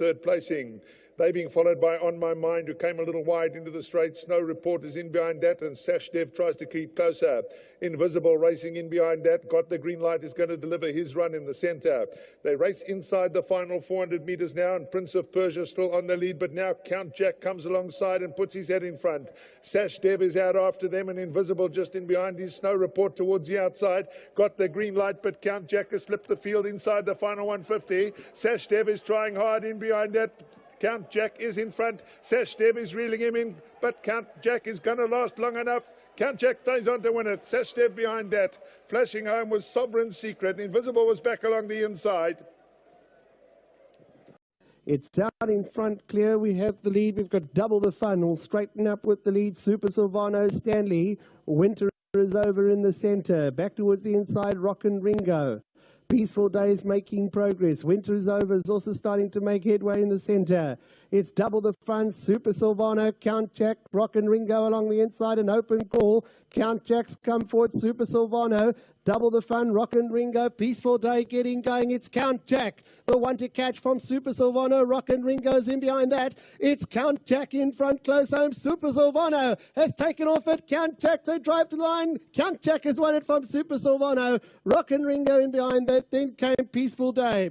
third placing. They being followed by On My Mind, who came a little wide into the straight. Snow Report is in behind that, and Sash Dev tries to keep closer. Invisible racing in behind that. Got the green light is going to deliver his run in the centre. They race inside the final 400 metres now, and Prince of Persia still on the lead, but now Count Jack comes alongside and puts his head in front. Sash Dev is out after them, and Invisible just in behind his Snow Report towards the outside. Got the green light, but Count Jack has slipped the field inside the final 150. Sash Dev is trying hard in behind that. Count Jack is in front. Sashdev is reeling him in, but Count Jack is going to last long enough. Count Jack stays on to win it. Sashdev behind that. Flashing home was Sovereign Secret. Invisible was back along the inside. It's out in front clear. We have the lead. We've got double the fun. We'll straighten up with the lead. Super Silvano Stanley. Winter is over in the centre. Back towards the inside. Rock and Ringo. Peaceful days making progress. Winter is over is also starting to make headway in the centre. It's double the front. Super Silvano, Count Jack, Rock and Ringo along the inside. An open call. Count Jack's come forward. Super Silvano, double the fun. Rock and Ringo, peaceful day getting going. It's Count Jack, the one to catch from Super Silvano. Rock and Ringo's in behind that. It's Count Jack in front, close home. Super Silvano has taken off it. Count Jack, they drive to the line. Count Jack has won it from Super Silvano. Rock and Ringo in behind that. Then came Peaceful Day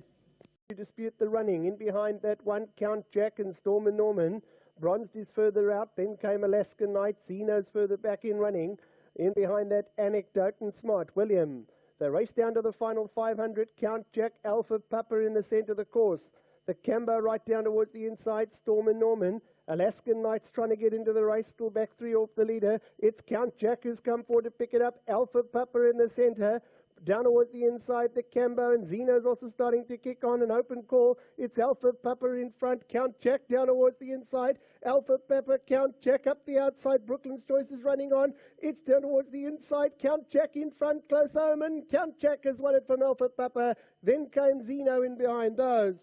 to dispute the running. In behind that one, Count Jack and Storm and Norman. Bronzed is further out. Then came Alaskan Knight. Zeno's further back in running. In behind that, Anecdote and Smart. William. They race down to the final 500. Count Jack, Alpha Papa in the centre of the course. The Cambo right down towards the inside. Storm and Norman. Alaskan Knights trying to get into the race, still back three off the leader. It's Count Jack who's come forward to pick it up. Alpha Papa in the centre. Down towards the inside, the Cambo and Zeno's also starting to kick on an open call. It's Alpha Papa in front. Count Jack down towards the inside. Alpha Papa, Count Jack up the outside. Brooklyn's Choice is running on. It's down towards the inside. Count Jack in front. Close Omen. Count Jack has won it from Alpha Papa. Then came Zeno in behind those.